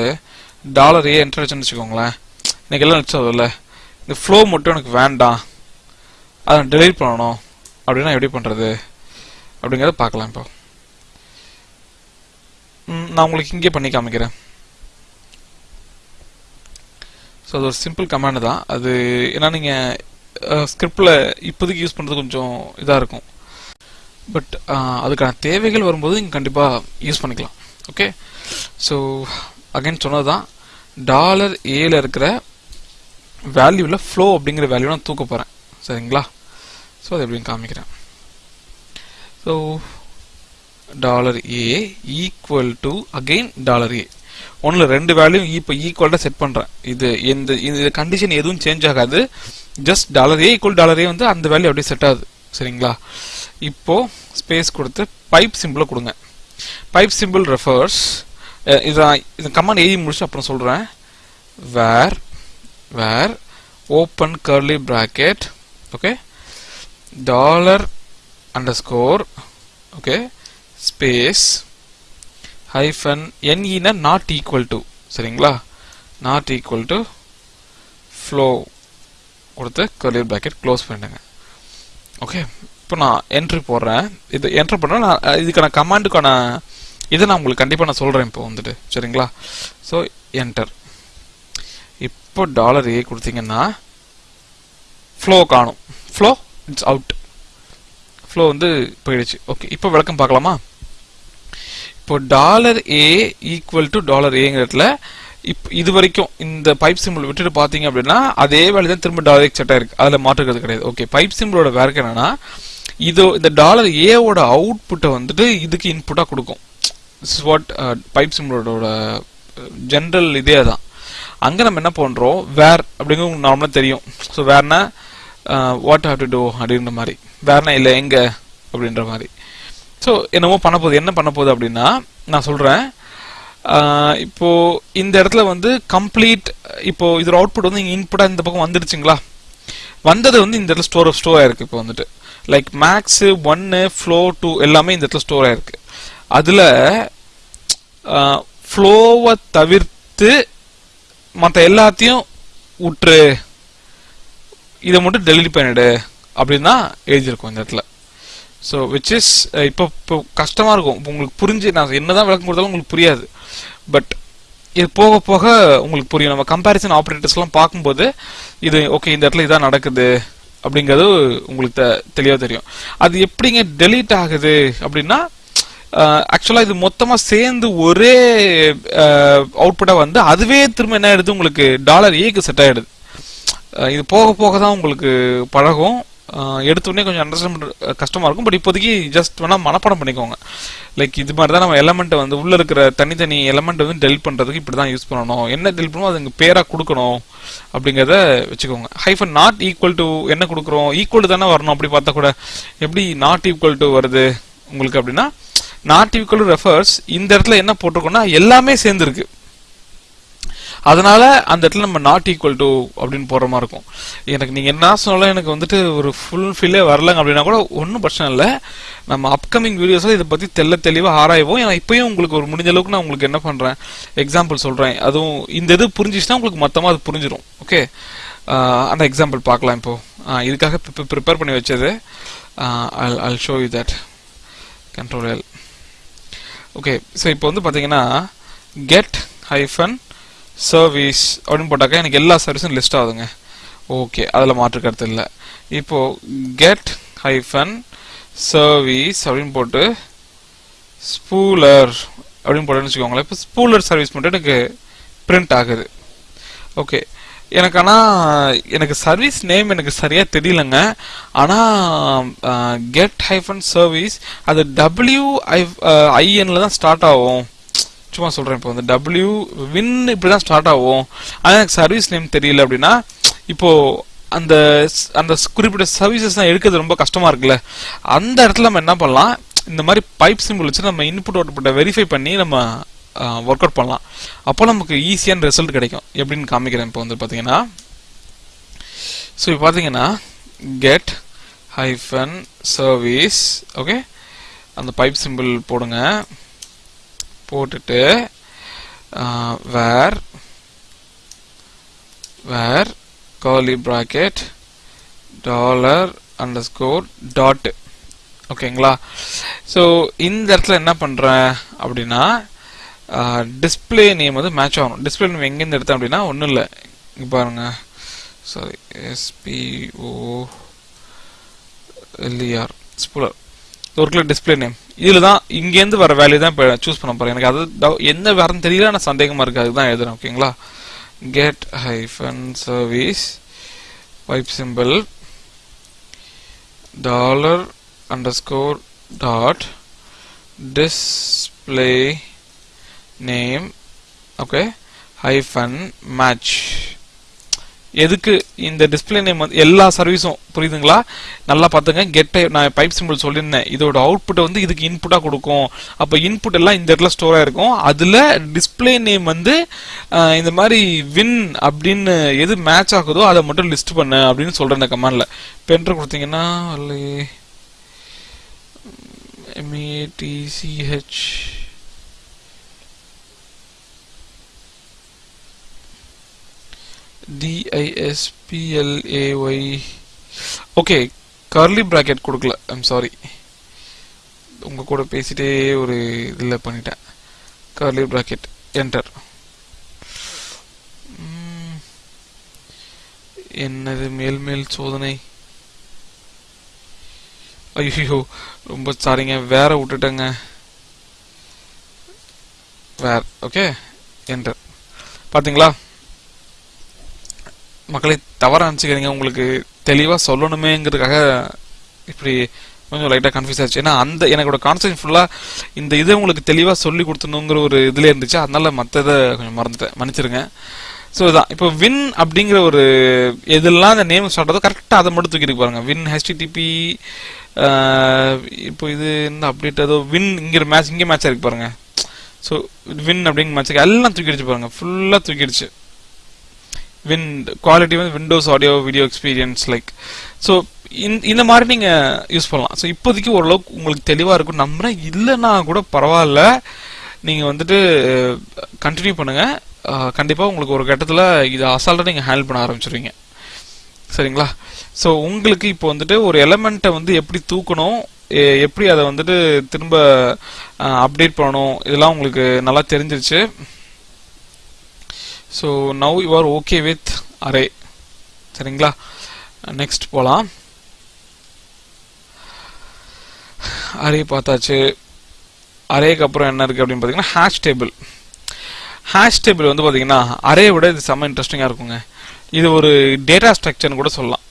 டாலர் ஏ என்டர் வச்சுன்னு வச்சுக்கோங்களேன். எனக்கு எல்லாம் நினச்சதில்ல இந்த ஃப்ளோ மட்டும் எனக்கு வேண்டாம். அதை நான் டெலீட் பண்ணணும். அப்படின்னா எப்படி பண்ணுறது அப்படிங்கிறத பார்க்கலாம் இப்போ. நான் உங்களுக்கு இங்கே பண்ணி காமிக்கிறேன். ஸோ அது ஒரு சிம்பிள் கமாண்டு தான். அது ஏன்னா நீங்கள் ஸ்கிரிப்டில் இப்போதைக்கு யூஸ் பண்ணுறது கொஞ்சம் இதாக இருக்கும். பட் அதுக்கான தேவைகள் வரும்போது நீங்கள் கண்டிப்பாக யூஸ் பண்ணிக்கலாம். ஓகே ஸோ அகைன் சொன்னது தான். டாலர் ஏல இருக்கிற வேல்யூவில் ஃப்ளோ அப்படிங்கிற வேல்யூ நான் தூக்க போகிறேன் சரிங்களா? ஸோ அதை எப்படின்னு காமிக்கிறேன். So dollar A equal to again dollar A ஒன்றில் ரெண்டு வேல்யூ இப்போ ஈக்குவல்டாக செட் பண்ணுறேன் இது இந்த இந்த கண்டிஷன் எதுவும் சேஞ்ச் ஆகாது. Just dollar A equal dollar A வந்து அந்த வேல்யூ அப்படியே செட் ஆகுது. சரிங்களா? இப்போ ஸ்பேஸ் கொடுத்து பைப் சிம்பிளை கொடுங்க. பைப் சிம்பிள் ரெஃபர்ஸ் இதை இந்த கமாண்ட் எழுதி முடிச்சு அப்புறம் சொல்கிறேன் where where open curly bracket okay dollar underscore okay space hyphen என்இனா not equal to சரிங்களா? நாட் equal to ஃப்ளோ கொடுத்து curly bracket க்ளோஸ் பண்ணிடுங்க. ஓகே இப்போ நான் என்ட்ரி போடுறேன். இது என்ட்ரி பண்ணுறேன் நான் இதுக்கான கமாண்டுக்கான இதை நான் உங்களுக்கு கண்டிப்பாக நான் சொல்கிறேன் இப்போ வந்துட்டு சரிங்களா? ஸோ என்டர் இப்போ டாலர் ஏ கொடுத்தீங்கன்னா ஃப்ளோ காணும். ஃப்ளோ இட்ஸ் அவுட் ஃப்ளோ வந்து போயிடுச்சு. ஓகே இப்போ விளக்கம் பார்க்கலாமா? இப்போ dollar A equal to dollar ஏங்கிறதுல இப்போ இது வரைக்கும் இந்த பைப் சிம்பிள் விட்டுட்டு பார்த்தீங்க அப்படின்னா அதே வேலை தான் திரும்ப டாலர் எக்ஸ் செட்டாக இருக்குது அதில் மாற்றுக்கிறது கிடையாது. ஓகே பைப் சிம்பிளோட வேர்க்கு என்னன்னா இது இந்த டாலர் ஏவோட அவுட்புட்டை வந்துட்டு இதுக்கு இன்புட்டாக கொடுக்கும். இஸ் வாட் பைப் சிம்பிளோட ஜென்ரல் இதே தான் அங்கே நம்ம என்ன பண்ணுறோம் வேர் அப்படிங்கிறது உங்களுக்கு நார்மலாக தெரியும். ஸோ வேர்னா வாட் ஹவ் டு டூ அப்படின்ற மாதிரி. வேறனா இல்லை எங்கே? அப்படின்ற மாதிரி. ஸோ என்னமோ பண்ண போகுது. என்ன பண்ண போகுது அப்படின்னா நான் சொல்கிறேன் இப்போ இந்த இடத்துல வந்து கம்ப்ளீட் இப்போ இதோட அவுட்புட் வந்து இங்கே இன்புட்டாக இந்த பக்கம் வந்துடுச்சுங்களா? வந்தது வந்து இந்த இடத்துல ஸ்டோர் ஸ்டோர் ஆயிருக்கு இப்போ வந்துட்டு. லைக் மேக்ஸ் ஒன்னு ஃப்ளோ டூ எல்லாமே இந்த இடத்துல ஸ்டோர் ஆயிருக்கு அதில் ஃப்ளோவை தவிர்த்து மற்ற எல்லாத்தையும் விட்டுரு இதை மட்டும் டெலிட் பண்ணிடு அப்படின்னு தான் எழுதியிருக்கும் இந்த இடத்துல. ஸோ விச் இஸ் இப்போ இப்போ கஷ்டமாக இருக்கும். இப்போ உங்களுக்கு புரிஞ்சு நான் என்னதான் விளக்கம் கொடுத்தாலும் உங்களுக்கு புரியாது. பட் இது போக போக உங்களுக்கு புரியும். நம்ம கம்பேரிசன் ஆப்ரேட்டர்ஸ்லாம் பார்க்கும்போது இது ஓகே இந்த இடத்துல இதான் நடக்குது அப்படிங்கிறது உங்களுக்கு தெ- தெளிவாக தெரியும். அது எப்படிங்க டெலீட் ஆகுது அப்படின்னா ஆக்சுவலாக இது மொத்தமாக சேர்ந்து ஒரே அவுட்புட்டாக வந்து அதுவே திரும்ப என்ன ஆயிடுது? உங்களுக்கு டாலர் ஏக்கு செட் ஆயிடுது. இது போக போக தான் உங்களுக்கு பழகும். எடுத்தோடனே கொஞ்சம் அண்டர்ஸ்டாண்ட் கஷ்டமாக இருக்கும். பட் இப்போதைக்கு ஜஸ்ட் வேணால் மனப்பாடம் பண்ணிக்கோங்க. லைக் இது மாதிரி தான் நம்ம எலமெண்ட் வந்து உள்ளே இருக்கிற தனித்தனி எலமெண்ட் வந்து டெலிட் பண்ணுறதுக்கு இப்படி தான் யூஸ் பண்ணணும். என்ன டெலிட் பண்ணணும் அதுங்க பேராக கொடுக்கணும் அப்படிங்கிறத வச்சுக்கோங்க. ஹைஃபன் நாட் ஈக்குவல் டு என்ன கொடுக்குறோம்? ஈக்குவல் தானே வரணும். அப்படி பார்த்தா கூட எப்படி நாட் ஈக்குவல் டு வருது உங்களுக்கு அப்படின்னா நாட் ஈக்குவல் ரெஃபர்ஸ் இந்த இடத்துல என்ன போட்டிருக்கோம்னா எல்லாமே சேர்ந்துருக்கு. அதனால அந்த இடத்துல நம்ம நாட் ஈக்குவல் டு அப்படின்னு போடுற மாதிரி இருக்கும். எனக்கு நீங்க என்ன சொன்னாலும் எனக்கு வந்துட்டு ஒரு ஃபுல் ஃபில்லே வரலங்க அப்படின்னா கூட ஒன்றும் பிரச்சனை இல்லை. நம்ம அப்கமிங் வீடியோஸ்ல இதை பத்தி தெல்ல தெளிவாக ஆராய்வோம். ஏன்னா இப்பயும் உங்களுக்கு ஒரு முடிஞ்ச அளவுக்கு நான் உங்களுக்கு என்ன பண்றேன்? எக்ஸாம்பிள் சொல்றேன். அதுவும் இந்த இது புரிஞ்சிச்சுன்னா உங்களுக்கு மொத்தமாக அது புரிஞ்சிடும் ஓகே அந்த எக்ஸாம்பிள் பார்க்கலாம் இப்போ. இதுக்காக இதுக்காக ப்ரிப்பேர் பண்ணி வச்சது. I'll show you that control L okay so இப்போ வந்து பார்த்தீங்கன்னா கெட் ஹைஃபன் சர்வீஸ் அப்படின்னு போட்டாக்கா எனக்கு எல்லா சர்வீஸும் லிஸ்ட் ஆகுதுங்க. ஓகே அதில் மாற்று கருத்து இல்லை. இப்போ கெட் ஹைஃபன் சர்வீஸ் அப்படின்னு போட்டு ஸ்பூலர் அப்படின்னு போட்டேன்னு வச்சுக்கோங்களேன். இப்போ ஸ்பூலர் சர்வீஸ் மட்டும் எனக்கு பிரிண்ட் ஆகுது. ஓகே எனக்கு ஆனால் எனக்கு சர்வீஸ் நேம் எனக்கு சரியாக தெரியலங்க. ஆனால் கெட் ஹைஃபன் சர்வீஸ் அது டபிள்யூ ஐ ஐஎன்ல தான் ஸ்டார்ட் ஆகும். சும்மா சொல்கிறேன் இப்போ வந்து டபிள்யூ வின் இப்படி தான் ஸ்டார்ட் ஆகும். ஆனால் எனக்கு சர்வீஸ் நேம் தெரியல அப்படின்னா இப்போது அந்த அந்த குறிப்பிட்ட சர்வீசஸ் தான் எடுக்கிறது ரொம்ப கஷ்டமாக இருக்குல்ல. அந்த இடத்துல நம்ம என்ன பண்ணலாம்? இந்த மாதிரி பைப் சிம்பிள் வச்சு நம்ம இன்புட் அவுட்புட்டை வெரிஃபை பண்ணி நம்ம ஒர்க் அவுட் பண்ணலாம். அப்போ நமக்கு ஈஸியான ரிசல்ட் கிடைக்கும். எப்படின்னு காமிக்கிறேன் இப்போ வந்து பார்த்தீங்கன்னா ஸோ இப்போ பார்த்தீங்கன்னா கெட் ஹைஃபன் சர்வீஸ் ஓகே அந்த பைப் சிம்பிள் போடுங்க. போட்டுட்டு where where curly bracket dollar underscore dot ஓகேங்களா ஸோ இந்த இடத்துல என்ன பண்ணுறேன் அப்படின்னா டிஸ்பிளே நேம் வந்து மேட்ச் ஆகணும். டிஸ்ப்ளே நேம் எங்கேருந்து எடுத்தேன் அப்படின்னா ஒன்றும் இல்லை. இங்கே பாருங்க. சாரி எஸ்பிஓ எல்இஆர் ஸ்பூலர் ஒரு கிலோ டிஸ்ப்ளே நேம் இதில் தான் இங்கேருந்து வர வேல்யூ தான் இப்போ சூஸ் பண்ண போகிறேன் எனக்கு அது என்ன வரன்னு தெரியல ஆனால் சந்தேகமாக இருக்குது அதுதான் எழுதுறேன் ஓகேங்களா get hyphen service pipe simple dollar underscore dot display name okay hyphen match எதுக்கு இந்த டிஸ்ப்ளே நேம் வந்து எல்லா சர்வீஸும் புரியுதுங்களா? நல்லா பார்த்துங்க. கெட்டை நான் பைப் சிம்பிள் சொல்லியிருந்தேன். இதோட அவுட்புட்டை வந்து இதுக்கு இன்புட்டாக கொடுக்கும். அப்போ இன்புட் எல்லாம் இந்த இடத்துல ஸ்டோர் ஆயிருக்கும். அதில் டிஸ்ப்ளே நேம் வந்து இந்த மாதிரி வின் அப்படின்னு எது மேட்ச் ஆகுதோ அதை மட்டும் லிஸ்ட் பண்ணு அப்படின்னு சொல்கிறேன் இந்த கமாண்ட்ல பென்ட்ரு கொடுத்தீங்கன்னா MATCH DISPLAY okay curly bracket கொடுக்கல. ஐம் சாரி உங்கள் கூட பேசிட்டே ஒரு இதில் பண்ணிட்டேன். கர்லி ப்ராக்கெட் என்டர் என்னது மேல் மேல் சோதனை? ஐயோ ரொம்ப சாரிங்க வேற விட்டுட்டேங்க. வேற ஓகே என்டர் பாத்தீங்களா? மக்களை தவற நினச்சிக்கிறீங்க உங்களுக்கு தெளிவாக சொல்லணுமேங்கிறதுக்காக இப்படி கொஞ்சம் லைட்டாக கன்ஃபியூஸ் ஆச்சு. ஏன்னா அந்த எனக்கோட கான்செப்ட் ஃபுல்லாக இந்த இதை உங்களுக்கு தெளிவாக சொல்லி கொடுத்தணுங்கிற ஒரு இதில் இருந்துச்சு. அதனால மற்றதை இதை கொஞ்சம் மறந்துட்டேன். மன்னிச்சிருங்க. ஸோ இதான் இப்போ வின் அப்படிங்கிற ஒரு எதெல்லாம் அந்த நேம் ஸ்டார்ட் ஆகுதோ கரெக்டாக அதை மட்டும் தூக்கிட்டு பாருங்க வின் ஹெச்டிடிபி இப்போ இது என்ன அப்டேட் ஏதோ வின் இங்கிற மேட்ச் இங்கே மேட்ச் இருக்கு பாருங்க. ஸோ வின் அப்படிங்கிற மேட்ச்சுக்கு எல்லாம் தூக்கிடுச்சு பாருங்க. ஃபுல்லாக தூக்கிடுச்சு. வின் குவாலிட்டி வந்து Windows audio video experience like so இந்த மாதிரி நீங்கள் யூஸ் பண்ணலாம். ஸோ இப்போதைக்கு ஓரளவுக்கு உங்களுக்கு தெளிவாக இருக்கும் நம்புறேன். இல்லைன்னா கூட பரவாயில்ல. நீங்கள் வந்துட்டு கண்டினியூ பண்ணுங்கள் கண்டிப்பாக உங்களுக்கு ஒரு கட்டத்தில் இதை அசால்ட்டாக நீங்கள் ஹேண்டில் பண்ண ஆரம்பிச்சிருவீங்க. சரிங்களா? ஸோ உங்களுக்கு இப்போ வந்துட்டு ஒரு எலமெண்ட்டை வந்து எப்படி தூக்கணும் எப்படி அதை வந்துட்டு திரும்ப அப்டேட் பண்ணணும் இதெல்லாம் உங்களுக்கு நல்லா தெரிஞ்சிருச்சு. So now you are okay with array சரிங்களா? நெக்ஸ்ட் போகலாம் அரே பார்த்தாச்சு. அரேக்கு அப்புறம் என்ன இருக்குது அப்படின்னு பார்த்தீங்கன்னா ஹேஷ் டேபிள் ஹேஷ் டேபிள் வந்து பார்த்தீங்கன்னா அரே விட இது செம்ம இன்ட்ரெஸ்டிங்காக இருக்குங்க. இது ஒரு டேட்டா ஸ்ட்ரக்சர்னு கூட சொல்லலாம்.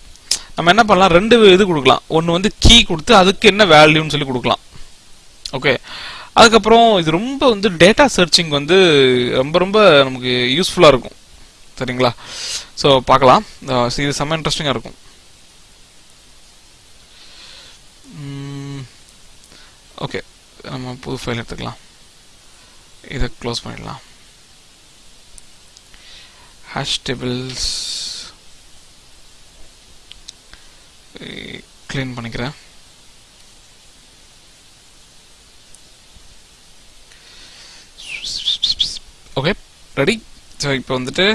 நம்ம என்ன பண்ணலாம்? ரெண்டு இது கொடுக்கலாம். ஒன்று வந்து கீ கொடுத்து அதுக்கு என்ன வேல்யூன்னு சொல்லி கொடுக்கலாம். ஓகே அதுக்கப்புறம் இது ரொம்ப வந்து டேட்டா சர்ச்சிங் வந்து ரொம்ப ரொம்ப நமக்கு யூஸ்ஃபுல்லாக இருக்கும். சரிங்களா? ஸோ பார்க்கலாம். இது செம்ம இன்ட்ரெஸ்டிங்காக இருக்கும். ஓகே நம்ம புது ஃபைல் எடுத்துக்கலாம். இதை க்ளோஸ் பண்ணிடலாம். ஹேஷ் டேபிள்ஸ் க்ளீன் பண்ணிக்கிறேன். ஓகே ரெடி ஸோ இப்போ வந்துட்டு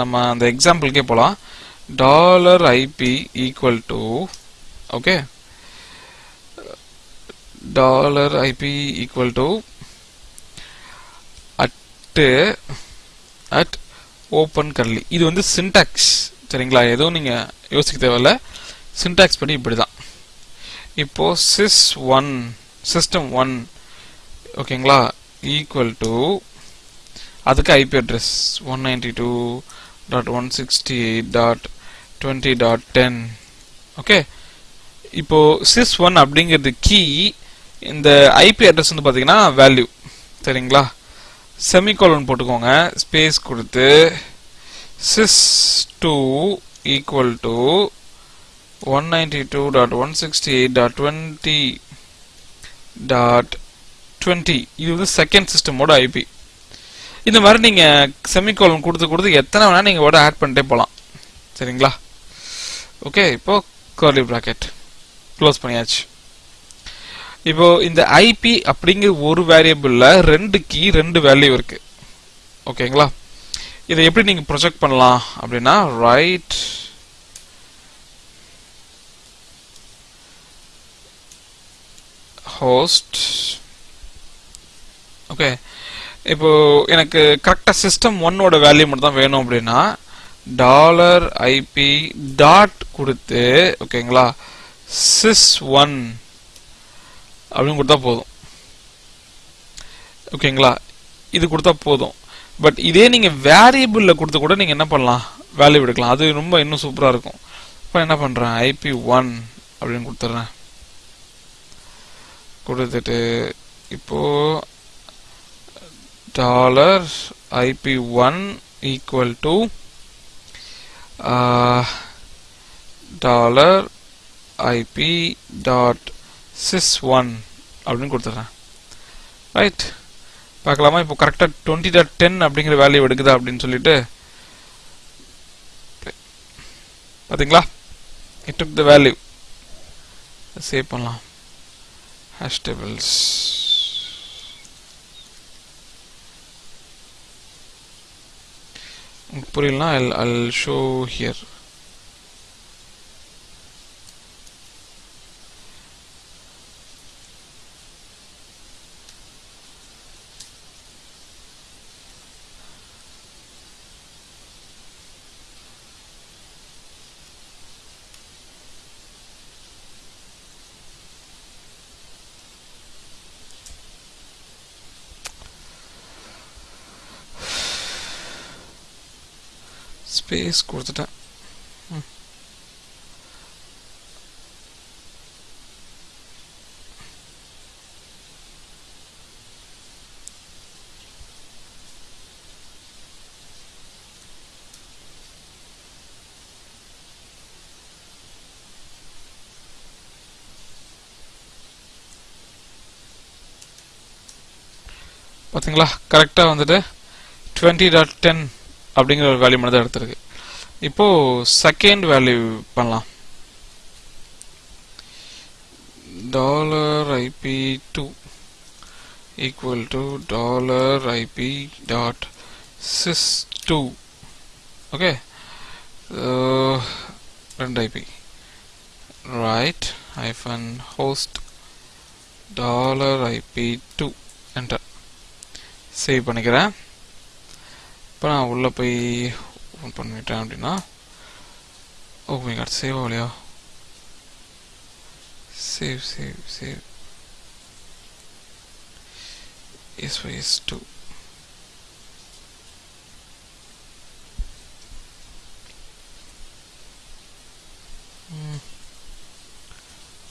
நம்ம அந்த எக்ஸாம்பிளுக்கே போகலாம் dollar IP equal to okay dollar IP equal to at at open curly இது வந்து சின்டாக்ஸ் சரிங்களா? எதுவும் நீங்கள் யோசிக்க தேவையில்ல. சின்டாக்ஸ் படி இப்படி தான் இப்போ சிஸ் ஒன் சிஸ்டம் ஒன் ஓகேங்களா ஈக்குவல் டு அதுக்கு IP address one ninety two dot one sixty eight dot twenty dot ten okay இப்போது சிஸ் ஒன் அப்படிங்கிறது கீ இந்த ஐபி அட்ரஸ் வந்து பார்த்தீங்கன்னா வேல்யூ சரிங்களா? செமிகோலன் போட்டுக்கோங்க. ஸ்பேஸ் கொடுத்து sys two equal to one ninety two dot one sixty eight dot twenty dot twenty இது வந்து செகண்ட் சிஸ்டமோட ஐபி இந்த மாதிரி நீங்க செமிகோலன் கொடுத்து கொடுத்து எத்தனை வேணா நீங்க வேர்டை ஆட் பண்ணிட்டே போகலாம் சரிங்களா? ஓகே இப்போ கர்லி ப்ராக்கெட் க்ளோஸ் பண்ணியாச்சு. இப்போ இந்த ஐபி அப்படிங்கிற ஒரு வேரியபிளில் ரெண்டு கீ ரெண்டு வேல்யூ இருக்கு. ஓகேங்களா இதை எப்படி நீங்க ப்ரொஜெக்ட் பண்ணலாம் அப்படின்னா ரைட் ஹோஸ்ட் ஓகே இப்போ எனக்கு கரெக்டாக சிஸ்டம் ஒன்னோட வேல்யூ மட்டும் தான் வேணும் அப்படின்னா டாலர் ஐபி டாட் கொடுத்து ஓகேங்களா சிஸ் ஒன் அப்படின்னு கொடுத்தா போதும். ஓகேங்களா இது கொடுத்தா போதும். பட் இதே நீங்கள் வேரியபிளில் கொடுத்து கூட நீங்கள் என்ன பண்ணலாம்? வேல்யூ எடுக்கலாம். அது ரொம்ப இன்னும் சூப்பராக இருக்கும். இப்போ என்ன பண்ணுறேன் ஐபி ஒன் அப்படின்னு கொடுத்துட்றேன் கொடுத்துட்டு இப்போது dollar IP one equal to dollar IP dot sys one அப்படின்னு கொடுத்துட்றேன். ரைட் பார்க்கலாமா? இப்போ கரெக்டாக டுவெண்ட்டி டாட் டென் அப்படிங்கிற வேல்யூ எடுக்குதா அப்படின்னு சொல்லிட்டு பார்த்தீங்களா it took the value save பண்ணலாம். Hash tables put it I'll, I'll show here. Space கொடுத்துட்டேன் பார்த்தீங்களா கரெக்டாக வந்துட்டு டுவெண்ட்டி டாட் டென் அப்படிங்கிற ஒரு வேல்யூ மட்டும் தான் எடுத்திருக்கு இப்போ செகண்ட் வேல்யூ பண்ணலாம் dollar IP two equal to dollar IP dot sis two okay ரெண்டு IP right hyphen host dollar IP two enter save பண்ணிக்கிறேன் இப்போ நான் உள்ளே போய் ஓப்பன் பண்ணிட்டேன் அப்படின்னா ஓ கார்டு சேவ் ஆகலையா? Save save save yes yes do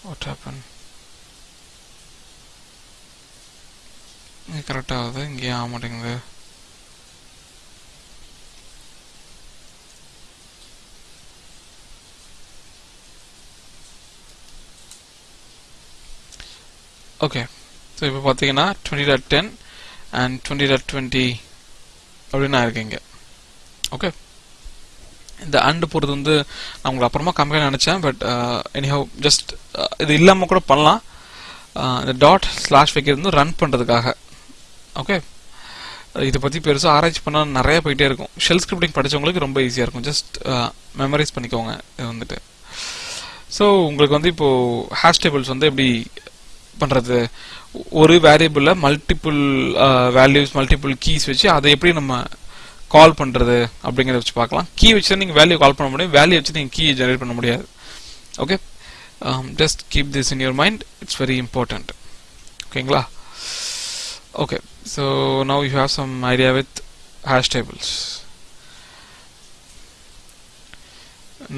what happen கரெக்டாகுது இங்கேயும் ஆகுது ஆக மாட்டேங்குது. ஓகே ஸோ இப்போ பார்த்தீங்கன்னா twenty dot ten and twenty dot twenty அப்படின்னு இருக்கீங்க ஓகே இந்த அண்டு போகிறது வந்து நான் உங்களுக்கு அப்புறமா கம்மியாக நினச்சேன் பட் எனிஹவ் ஜஸ்ட் இது இல்லாமல் கூட பண்ணலாம். Uh, இந்த டாட் ஸ்லாஷ் வைக்கிறது ரன் பண்ணுறதுக்காக ஓகே இதை பற்றி பெருசாக ஆராய்ச்சி பண்ணால் நிறைய போயிட்டே இருக்கும். ஷெல் ஸ்கிரிப்டிங் படித்தவங்களுக்கு ரொம்ப ஈஸியாக இருக்கும். ஜஸ்ட் மெமரைஸ் uh, பண்ணிக்கோங்க. இது வந்துட்டு. ஸோ உங்களுக்கு வந்து இப்போது ஹேஷ் டேபிள்ஸ் வந்து எப்படி பண்ணுறது ஒரு வேரியபிளில் மல்டிபிள் வேல்யூஸ் மல்டிபிள் கீஸ் வச்சு அதை எப்படி நம்ம கால் பண்ணுறது அப்படிங்கிறத வச்சு பார்க்கலாம். கீ வச்சு நீங்கள் வேல்யூ கால் பண்ண முடியும். வேல்யூ வச்சு நீங்கள் கீ ஜெனரேட் பண்ண முடியாது. Okay just keep this in your mind it's very important ஓகேங்களா okay. So now you have some idea with hash tables.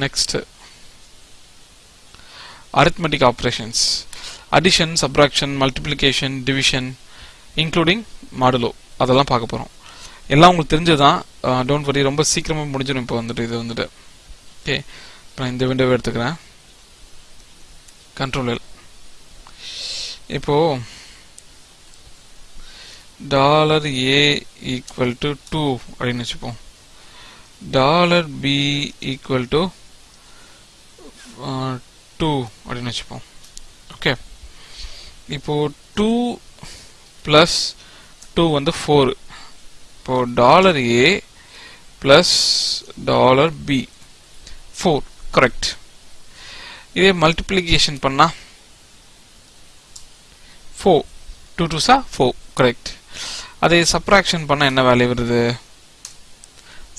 Next. Arithmetic operations. Addition subtraction multiplication division including modulo. அதெல்லாம் பார்க்க போகிறோம் எல்லாம் உங்களுக்கு தெரிஞ்சதான் don't worry ரொம்ப சீக்கிரமாக முடிஞ்சிடும் இப்போ வந்துட்டு இது வந்துட்டு. ஓகே இப்போ நான் இந்த விண்டோவை எடுத்துக்கிறேன். கண்ட்ரோல் இப்போது dollar A equal to two அப்படின்னு வச்சுப்போம். Dollar B equal to two அப்படின்னு வச்சுப்போம். இப்போது டூ ப்ளஸ் டூ வந்து ஃபோரு இப்போது dollar A plus dollar B four correct இதே மல்டிப்ளிகேஷன் பண்ணால் ஃபோர் டூ டூ சா ஃபோர் கரெக்ட் அதே சப்ராக்ஷன் பண்ணால் என்ன வேல்யூ வருது?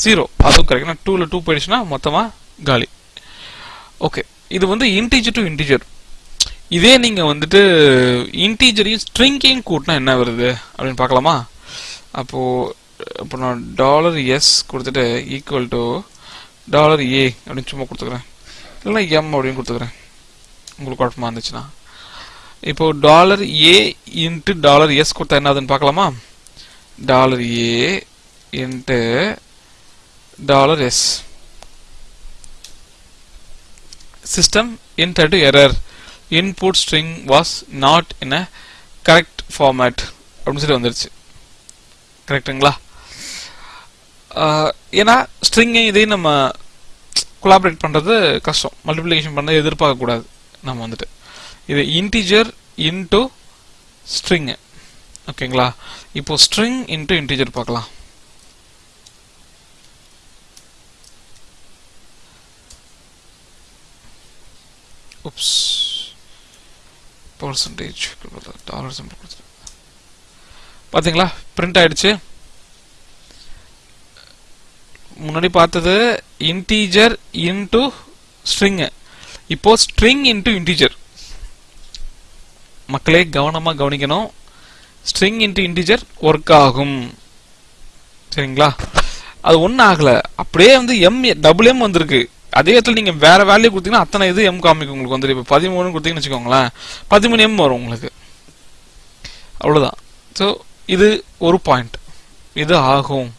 ஜீரோ அதுவும் கரெக்ட் டூவில் டூ போயிடுச்சுன்னா மொத்தமாக காலி. ஓகே இது வந்து இன்டீஜர் டு இன்டீஜர் இதே நீங்கள் வந்துட்டு இன்டீஜரையும் ஸ்ட்ரிங்கையும் கூட்டினா என்ன வருது? அப்படின்னு பார்க்கலாமா? அப்போ இப்போ நான் டாலர் எஸ் கொடுத்துட்டு ஈக்குவல் டு டாலர் ஏ அப்படின்னு சும்மா கொடுத்துக்கிறேன். இல்லைனா எம் அப்படின்னு கொடுத்துக்கிறேன். உங்களுக்கு குழப்பமாக இருந்துச்சுன்னா. இப்போ dollar A into dollar S கொடுத்தா என்னதுன்னு பார்க்கலாமா? Dollar A into dollar S system entered error input string was not in a correct format. அப்படின்னு சொல்லி வந்துருச்சு. கரெக்டுங்களா ஏன்னா ஸ்ட்ரிங்கை இதையும் நம்ம கொலாபரேட் பண்ணுறது கஷ்டம். மல்டிப்ளிகேஷன் பண்ண எதிர்பார்க்கக்கூடாது நம்ம வந்துட்டு. இது இன்டீஜர் இன்டு ஸ்ட்ரிங்கு ஓகேங்களா இப்போ ஸ்ட்ரிங் இன்டு இன்டீஜர் பார்க்கலாம். உப்ஸ் பர்சன்டேஜ் டாலர் சிம்பிள் கொடுத்துருக்கேன் பாத்தீங்களா? பிரிண்ட் ஆயிடுச்சு. முன்னாடி பார்த்தது இன்டீஜர் இன்டு ஸ்ட்ரிங் இப்போ ஸ்ட்ரிங் இன்டு இன்டீஜர் மக்களே கவனமாக கவனிக்கணும். ஸ்ட்ரிங் இன்டு இன்டீஜர் ஒர்க் ஆகும். சரிங்களா? அது ஒன்றும் ஆகலை. அப்படியே வந்து எம் டபுள் எம் வந்திருக்கு. அதே இடத்துல நீங்கள் வேறு வேல்யூ கொடுத்தீங்கன்னா அத்தனை இது எம் காமிக்கும் உங்களுக்கு வந்துடும் இப்போ பதிமூணு கொடுத்தீங்கன்னு வச்சுக்கோங்களேன். பதிமூணு எம் வரும் உங்களுக்கு. அவ்வளோதான் ஸோ இது ஒரு பாயிண்ட் இது ஆகும்.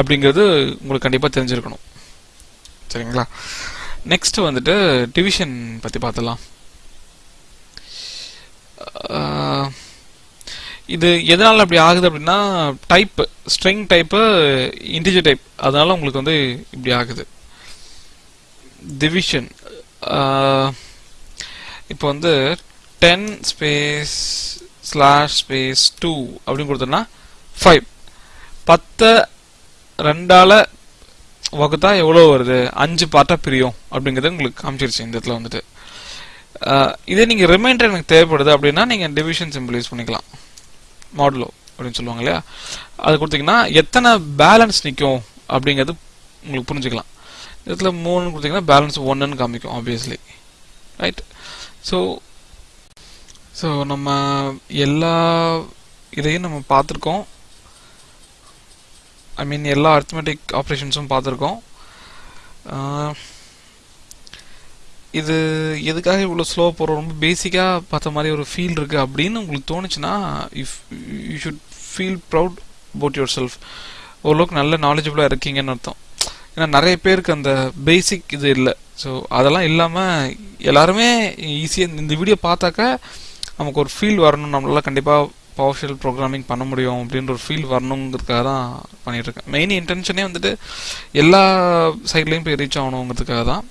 அப்படிங்கிறது உங்களுக்கு கண்டிப்பாக தெரிஞ்சிருக்கணும். சரிங்களா? நெக்ஸ்ட் வந்துட்டு டிவிஷன் பற்றி பார்த்துலாம் இது எதனால் அப்படி ஆகுது அப்படின்னா type string type integer type அதனால உங்களுக்கு வந்து இப்படி ஆகுது. டிவிஷன் uh, இப்போ வந்து ten space slash space two அப்படின்னு கொடுத்தோம்னா ஃபைவ் பத்தை ரெண்டால் வகுத்தா எவ்வளோ வருது? அஞ்சு பார்ட்டாக பிரியும் அப்படிங்கிறது உங்களுக்கு காமிச்சிருச்சு இந்த இடத்துல வந்துட்டு. Uh, இதே நீங்கள் ரிமைண்டர் எனக்கு தேவைப்படுது அப்படின்னா நீங்கள் டிவிஷன் சிம்பிள் யூஸ் பண்ணிக்கலாம். மாடுலோ அப்படின்னு சொல்லுவாங்க இல்லையா? அது கொடுத்தீங்கன்னா எத்தனை பேலன்ஸ் நிற்கும் அப்படிங்கிறது உங்களுக்கு புரிஞ்சுக்கலாம். இதில் மூணுன்னு கொடுத்தீங்கன்னா பேலன்ஸ் ஒன்றுன்னு காமிக்கும் ஆப்வியஸ்லி ரைட் ஸோ ஸோ நம்ம எல்லா இதையும் நம்ம பார்த்துருக்கோம். ஐ மீன் எல்லா அர்த்தமெட்டிக் ஆப்ரேஷன்ஸும் பார்த்துருக்கோம். இது எதுக்காக இவ்வளோ ஸ்லோ போகிறோம் ரொம்ப பேசிக்காக பார்த்த மாதிரி ஒரு ஃபீல் இருக்குது அப்படின்னு உங்களுக்கு தோணுச்சுன்னா if you should feel proud about yourself ஓரளவுக்கு நல்ல நாலேஜபிளாக இருக்கீங்கன்னு அர்த்தம். ஏன்னா நிறைய பேருக்கு அந்த பேசிக் இது இல்லை. ஸோ அதெல்லாம் இல்லாமல் எல்லாருமே ஈஸியாக இந்த வீடியோ பார்த்தாக்க நமக்கு ஒரு ஃபீல் வரணும் நம்மளால் கண்டிப்பாக பவர்ஷியல் ப்ரோக்ராமிங் பண்ண முடியும் அப்படின்ற ஒரு ஃபீல் வரணுங்கிறதுக்காக தான் பண்ணிட்டு இருக்கேன். மெயின் இன்டென்ஷனே வந்துட்டு எல்லா சைட்லேயும் போய் ரீச் ஆகணுங்கிறதுக்காக தான்.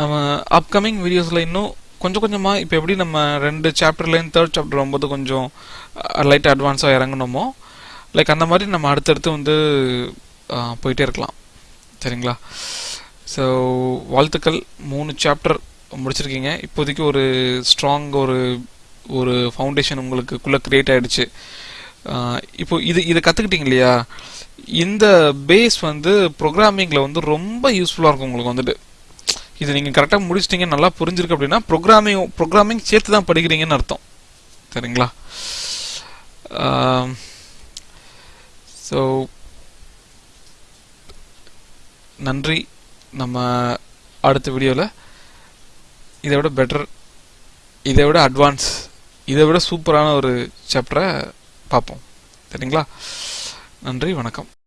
நம்ம அப்கமிங் வீடியோஸில் இன்னும் கொஞ்சம் கொஞ்சமாக இப்போ எப்படி நம்ம ரெண்டு சாப்டர்லேருந்து தேர்ட் சாப்டர் வரும்போது கொஞ்சம் லைட் அட்வான்ஸாக இறங்கணுமோ லைக் அந்த மாதிரி நம்ம அடுத்தடுத்து வந்து போயிட்டே இருக்கலாம். சரிங்களா? ஸோ வாழ்த்துக்கள். மூணு சாப்டர் முடிச்சிருக்கீங்க. இப்போதைக்கு ஒரு ஸ்ட்ராங் ஒரு ஒரு ஃபவுண்டேஷன் உங்களுக்குள்ளே க்ரியேட் ஆகிடுச்சு இப்போ இது இதை கற்றுக்கிட்டீங்க இல்லையா? இந்த பேஸ் வந்து ப்ரோக்ராமிங்கில் வந்து ரொம்ப யூஸ்ஃபுல்லாக இருக்கும் உங்களுக்கு வந்துட்டு. இது நீங்கள் கரெக்டாக முடிச்சிட்டீங்க நல்லா புரிஞ்சிருக்கு அப்படின்னா ப்ரோக்ராமிங் ப்ரோக்ராமிங் சேர்த்து தான் படிக்கிறீங்கன்னு அர்த்தம். சரிங்களா? ஸோ நன்றி. நம்ம அடுத்த வீடியோவில் இதை விட பெட்டர் இதை விட அட்வான்ஸ் இதை விட சூப்பரான ஒரு சாப்டரை பார்ப்போம். சரிங்களா? நன்றி வணக்கம்.